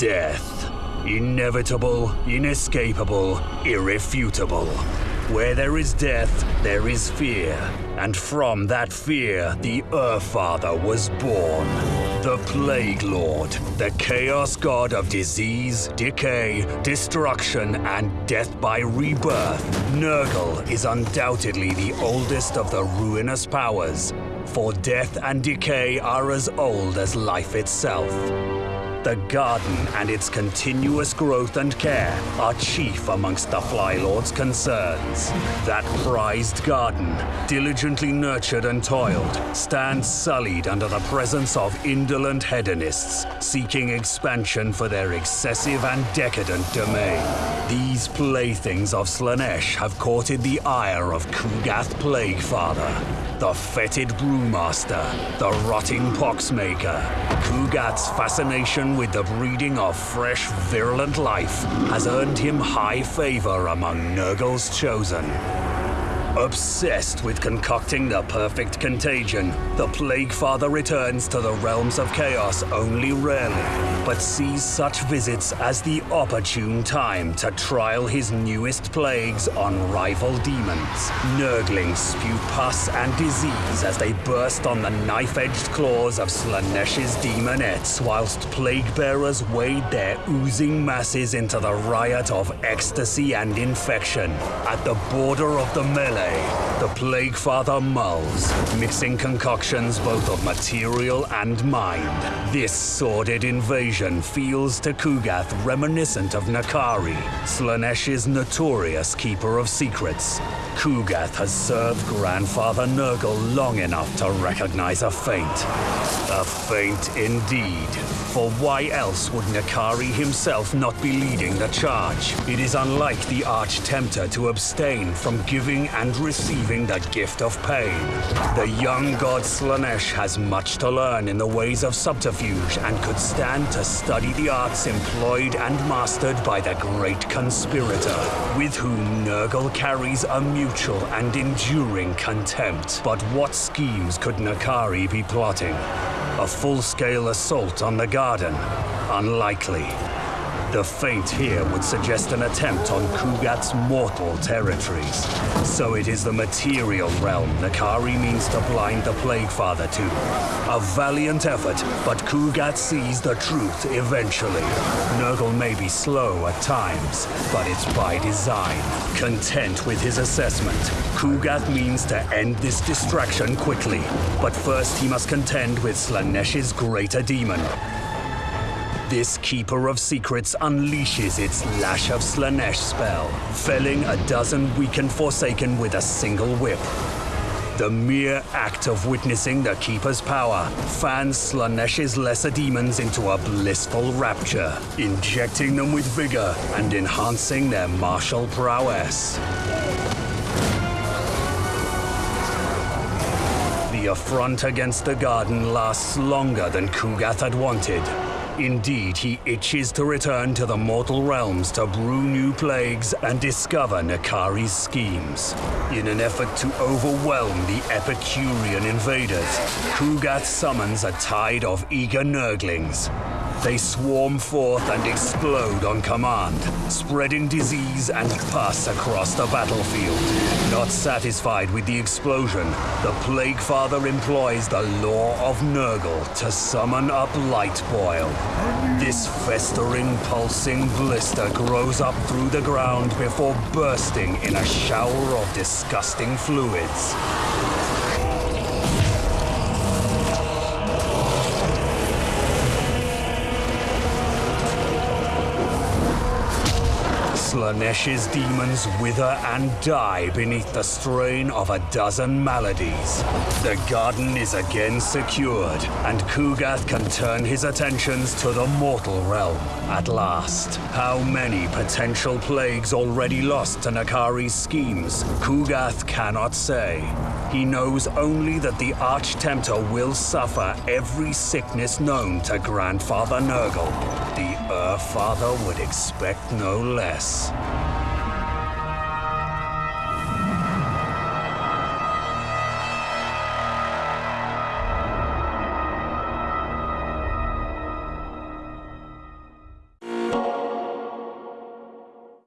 Death. Inevitable, inescapable, irrefutable. Where there is death, there is fear. And from that fear, the Earthfather was born. The Plague Lord, the Chaos God of disease, decay, destruction, and death by rebirth. Nurgle is undoubtedly the oldest of the ruinous powers, for death and decay are as old as life itself. The garden and its continuous growth and care are chief amongst the Flylord's concerns. That prized garden, diligently nurtured and toiled, stands sullied under the presence of indolent hedonists seeking expansion for their excessive and decadent domain. These playthings of Slaanesh have courted the ire of Kugath Plaguefather, the fetid brewmaster, the rotting poxmaker. Kugath's fascination with the breeding of fresh, virulent life has earned him high favor among Nurgle's chosen. Obsessed with concocting the perfect contagion, the Plague Father returns to the realms of chaos only rarely, but sees such visits as the opportune time to trial his newest plagues on rival demons. Nurglings spew pus and disease as they burst on the knife-edged claws of Slaanesh's demonettes, whilst plague bearers wade their oozing masses into the riot of ecstasy and infection. At the border of the melee, the Plague Father mulls, mixing concoctions both of material and mind. This sordid invasion feels to Kugath reminiscent of N'Kari, Slaanesh's notorious keeper of secrets. Kugath has served Grandfather Nurgle long enough to recognize a feint. A feint indeed. For why else would N'Kari himself not be leading the charge? It is unlike the Arch Tempter to abstain from giving and receiving the gift of pain. The young god Slaanesh has much to learn in the ways of subterfuge and could stand to study the arts employed and mastered by the great conspirator, with whom Nurgle carries a mutual and enduring contempt. But what schemes could N'Kari be plotting? A full-scale assault on the garden? Unlikely. The feint here would suggest an attempt on Kugath's mortal territories. So it is the material realm N'Kari means to blind the Plague Father to. A valiant effort, but Kugath sees the truth eventually. Nurgle may be slow at times, but it's by design. Content with his assessment, Kugat means to end this distraction quickly. But first he must contend with Slaanesh's greater demon, this Keeper of Secrets unleashes its Lash of Slaanesh spell, felling a dozen weakened Forsaken with a single whip. The mere act of witnessing the Keeper's power fans Slaanesh's lesser demons into a blissful rapture, injecting them with vigor and enhancing their martial prowess. The affront against the garden lasts longer than Kugath had wanted. Indeed, he itches to return to the mortal realms to brew new plagues and discover N'Kari's schemes. In an effort to overwhelm the Epicurean invaders, Kugath summons a tide of eager Nurglings. They swarm forth and explode on command, spreading disease and pus across the battlefield. Not satisfied with the explosion, the Plague Father employs the Lore of Nurgle to summon up Lightboil. This festering, pulsing blister grows up through the ground before bursting in a shower of disgusting fluids. Slaanesh's demons wither and die beneath the strain of a dozen maladies. The garden is again secured, and Kugath can turn his attentions to the mortal realm at last. How many potential plagues already lost to N'Kari's schemes, Kugath cannot say. He knows only that the Arch Tempter will suffer every sickness known to Grandfather Nurgle. Earth Father would expect no less.